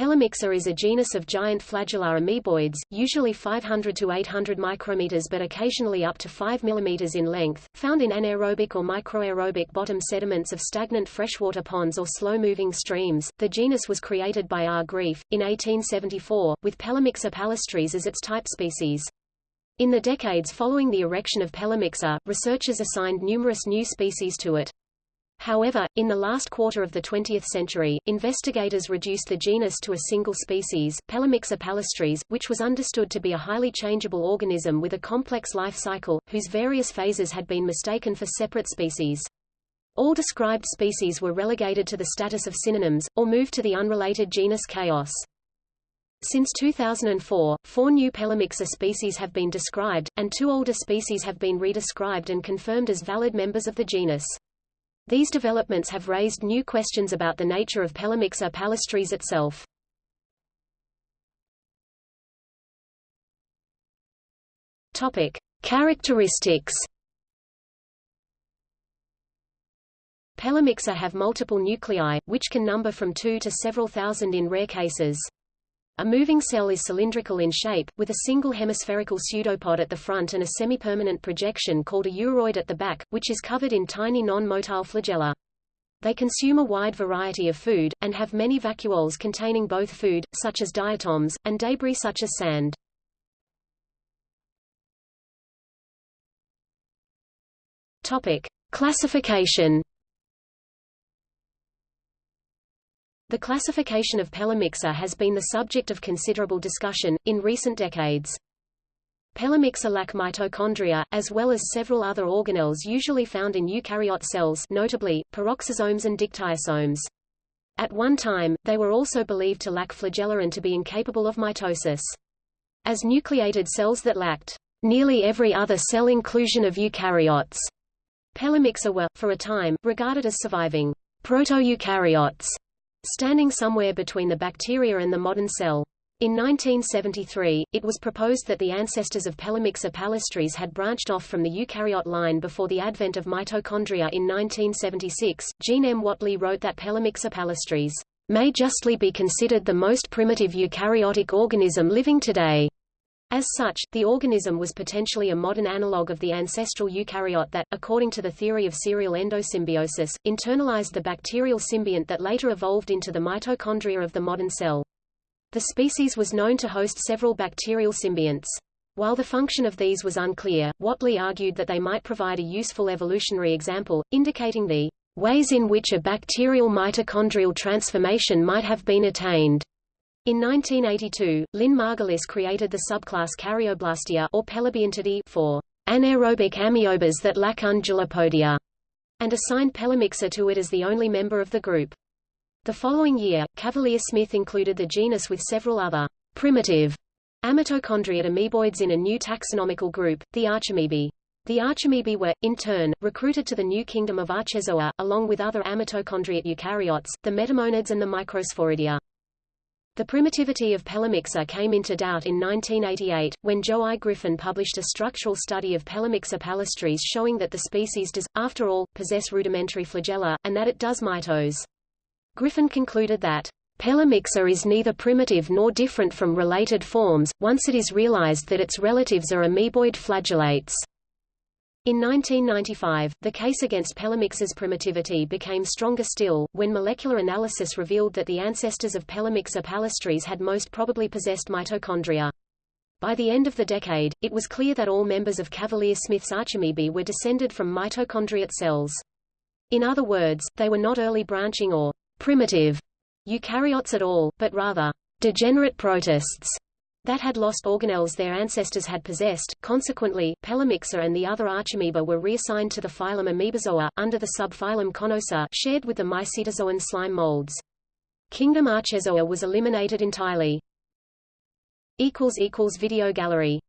Pelomyxa is a genus of giant flagellar amoeboids, usually 500 to 800 micrometers but occasionally up to 5 millimeters in length, found in anaerobic or microaerobic bottom sediments of stagnant freshwater ponds or slow-moving streams. The genus was created by R. Greeff, in 1874, with Pelomyxa palustris as its type species. In the decades following the erection of Pelomyxa, researchers assigned numerous new species to it. However, in the last quarter of the 20th century, investigators reduced the genus to a single species, Pelomyxa palustris, which was understood to be a highly changeable organism with a complex life cycle, whose various phases had been mistaken for separate species. All described species were relegated to the status of synonyms, or moved to the unrelated genus Chaos. Since 2004, four new Pelomyxa species have been described, and two older species have been redescribed and confirmed as valid members of the genus. These developments have raised new questions about the nature of Pelomyxa palustris itself. Topic: Characteristics. Pelomyxa have multiple nuclei, which can number from 2 to several thousand in rare cases. A moving cell is cylindrical in shape, with a single hemispherical pseudopod at the front and a semi-permanent projection called a uroid at the back, which is covered in tiny non-motile flagella. They consume a wide variety of food, and have many vacuoles containing both food, such as diatoms, and debris such as sand. Topic. Classification The classification of Pelomyxa has been the subject of considerable discussion, in recent decades. Pelomyxa lack mitochondria, as well as several other organelles usually found in eukaryote cells notably, peroxisomes and dictyosomes. At one time, they were also believed to lack flagella and to be incapable of mitosis. As nucleated cells that lacked nearly every other cell inclusion of eukaryotes, Pelomyxa were, for a time, regarded as surviving proto-eukaryotes standing somewhere between the bacteria and the modern cell. In 1973, it was proposed that the ancestors of Pelomyxa palustris had branched off from the eukaryote line before the advent of mitochondria in 1976. Jean M. Whatley wrote that Pelomyxa palustris may justly be considered the most primitive eukaryotic organism living today. As such, the organism was potentially a modern analogue of the ancestral eukaryote that, according to the theory of serial endosymbiosis, internalized the bacterial symbiont that later evolved into the mitochondria of the modern cell. The species was known to host several bacterial symbionts. While the function of these was unclear, Whatley argued that they might provide a useful evolutionary example, indicating the ways in which a bacterial mitochondrial transformation might have been attained. In 1982, Lynn Margulis created the subclass Caryoblastia or Pelobiontidae for anaerobic amoebas that lack undulapodia, and assigned Pelomyxa to it as the only member of the group. The following year, Cavalier-Smith included the genus with several other primitive amitochondriate amoeboids in a new taxonomical group, the Archamoebae. The Archamoebae were, in turn, recruited to the new kingdom of Archezoa, along with other amitochondriate eukaryotes, the metamonads and the microsporidia. The primitivity of Pelomyxa came into doubt in 1988, when Joe I. Griffin published a structural study of Pelomyxa palustris showing that the species does, after all, possess rudimentary flagella, and that it does mitose. Griffin concluded that Pelomyxa is neither primitive nor different from related forms, once it is realized that its relatives are amoeboid flagellates. In 1995, the case against Pelomyxa's primitivity became stronger still, when molecular analysis revealed that the ancestors of Pelomyxa palustris had most probably possessed mitochondria. By the end of the decade, it was clear that all members of Cavalier-Smith's Archamoebae were descended from mitochondriate cells. In other words, they were not early branching or primitive eukaryotes at all, but rather degenerate protists that had lost organelles their ancestors had possessed. Consequently, Pelomyxa and the other Archamoeba were reassigned to the phylum Amoebozoa, under the subphylum Conosa shared with the Mycetozoan slime molds. Kingdom Archezoa was eliminated entirely. Video gallery